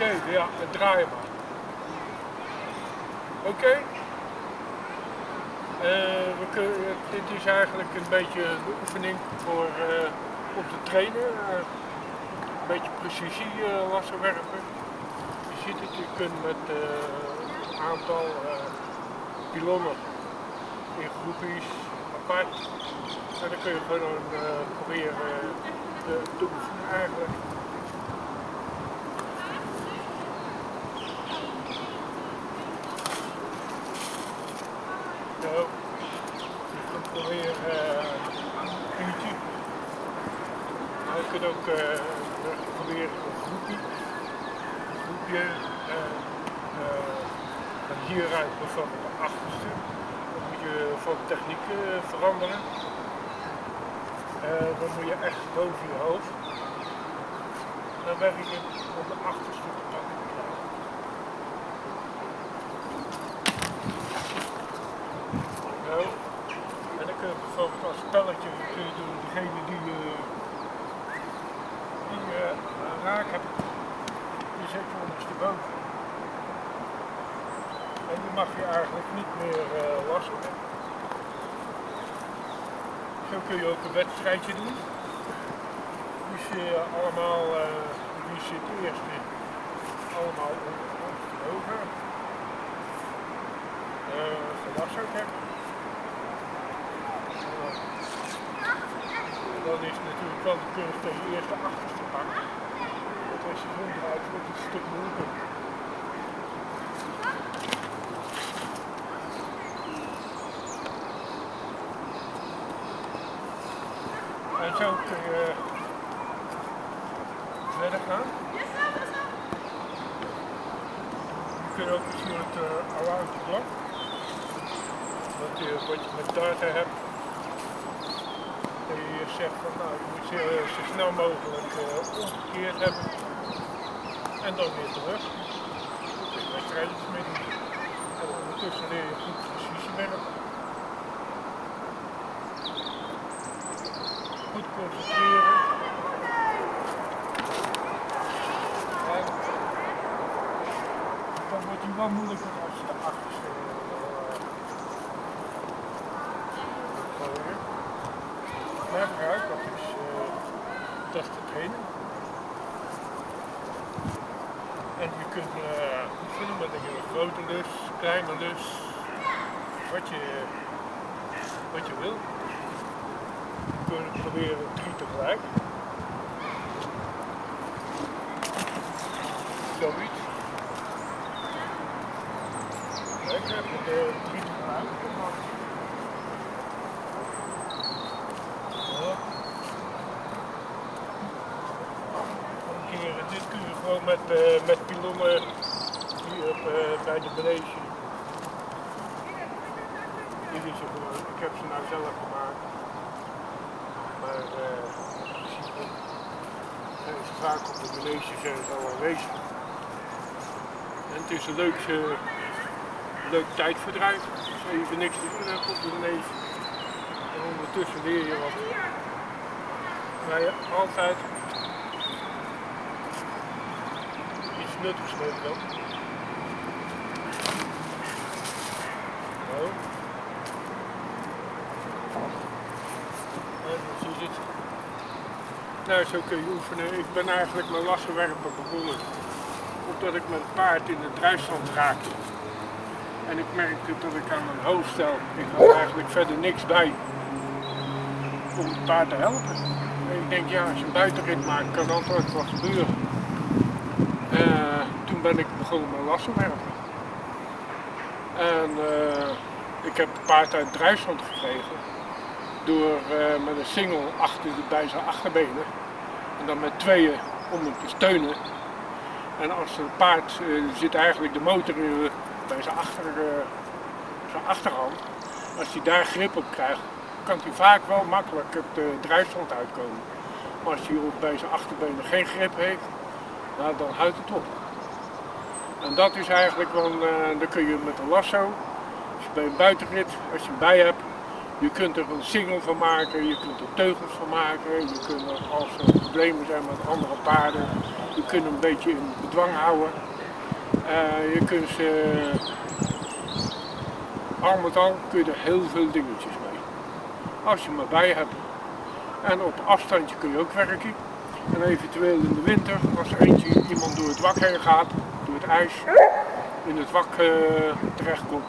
even, ja, het maar. Oké? Eh, dit is eigenlijk een beetje de oefening voor, uh, om te trainen. Een beetje precisie lassen werpen. Je ziet het, je kunt met een aantal pilonnen in groepjes apart. En dan kun je gewoon proberen te, te eigenlijk. Zo. Je kunt proberen uh, een uurtje. Maar je kunt ook proberen een groepje. Een groepje. Uh, van hieruit bijvoorbeeld de achterste. Dan moet je van techniek veranderen. dan moet je echt boven je hoofd. Dan werk je op de achterste te pakken. En dan kun je bijvoorbeeld als spelletje kun je doen, degene die je, die je raak hebt, die zet je ondersteboven. En die mag je eigenlijk niet meer uh, lassen. Zo kun je ook een wedstrijdje doen. Dus je allemaal, uh, wie zit eerst in, allemaal ondersteboven. Uh, hebben. dan is natuurlijk wel de kunst dat je eerst achterste pakt. Als je zo draait wordt het een stuk moeilijker. En zo kun je verder gaan. Je kunt ook een soort uh, around the block. Wat je, wat je met data hebt je zegt van nou, je moet je zo snel mogelijk uh, omgekeerd hebben en dan weer terug. Dat is doen. En ondertussen leer je goed precisiewerk. Goed concentreren. En dan wordt hij wel moeilijker als je de achterste gebruik, dat is uh, dat te trainen. En je kunt uh, oefenen met een grote lus, kleine lus, wat je, wat je wil. Kunt proberen drie tegelijk. Zoiets. Heb je drie tegelijk. dit kun je gewoon met, uh, met pilonnen hier op, uh, bij de Belege. Dit is gewoon, ik heb ze nou zelf gemaakt. Maar uh, ze vaak op de Belege zijn al aanwezig. En het is een leuk, leuk tijdverdrijf. Als even niks te doen op de. En ondertussen leer je wat. Je altijd nuttigs mee dan. Oh. Nou, zo kun je oefenen. Ik ben eigenlijk mijn lassenwerpen begonnen. Omdat ik mijn paard in de drijfstand raakte. En ik merkte dat ik aan mijn hoofd stel. Ik had eigenlijk verder niks bij om het paard te helpen. En ik denk, ja, als je een buitenrit maakt, kan altijd wat gebeuren. Uh, toen ben ik begonnen met lassen werpen. En uh, ik heb het paard uit drijfstand gekregen door uh, met een single achter bij zijn achterbenen en dan met tweeën om hem te steunen. En als het paard zit eigenlijk de motor in, bij zijn, achter, zijn achterhand, als hij daar grip op krijgt, kan hij vaak wel makkelijk het drijfstand uitkomen. Maar als hij bij zijn achterbenen geen grip heeft, nou, dan houdt het op. En dat is eigenlijk uh, dan kun je met een lasso, als je bij een buitenrit, als je hem bij hebt, je kunt er een single van maken, je kunt er teugels van maken, je kunt als er problemen zijn met andere paarden, Je kunt hem een beetje in bedwang houden. Eh, je kunt ze, al met al kun je er heel veel dingetjes mee. Als je hem erbij hebt. En op afstandje kun je ook werken. En eventueel in de winter, als er eentje iemand door het wak heen gaat, door het ijs, in het wak uh, terechtkomt,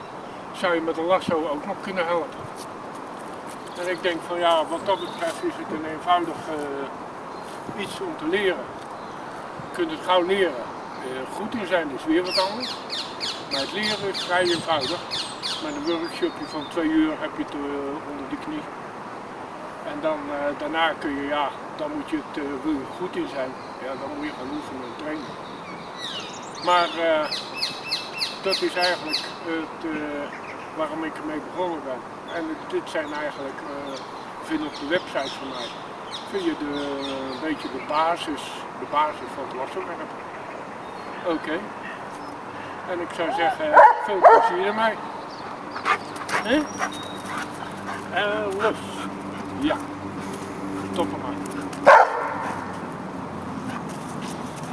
zou je met een lasso ook nog kunnen helpen. En ik denk van ja, wat dat betreft is het een eenvoudig uh, iets om te leren. Je kunt het gauw leren. Uh, goed in zijn is weer wat anders. Maar het leren is vrij eenvoudig. Met een workshopje van twee uur heb je het onder de knie. En dan, daarna kun je, ja, dan moet je het, wil goed in zijn, ja, dan moet je gaan oefenen en trainen. Maar dat is eigenlijk het, waarom ik ermee begonnen ben. En dit zijn eigenlijk, vind op de website van mij, vind je de, een beetje de basis, de basis van het lassenwerk. Oké. En ik zou zeggen, veel plezier ermee. Huh? En los. Ja, stoppen maar.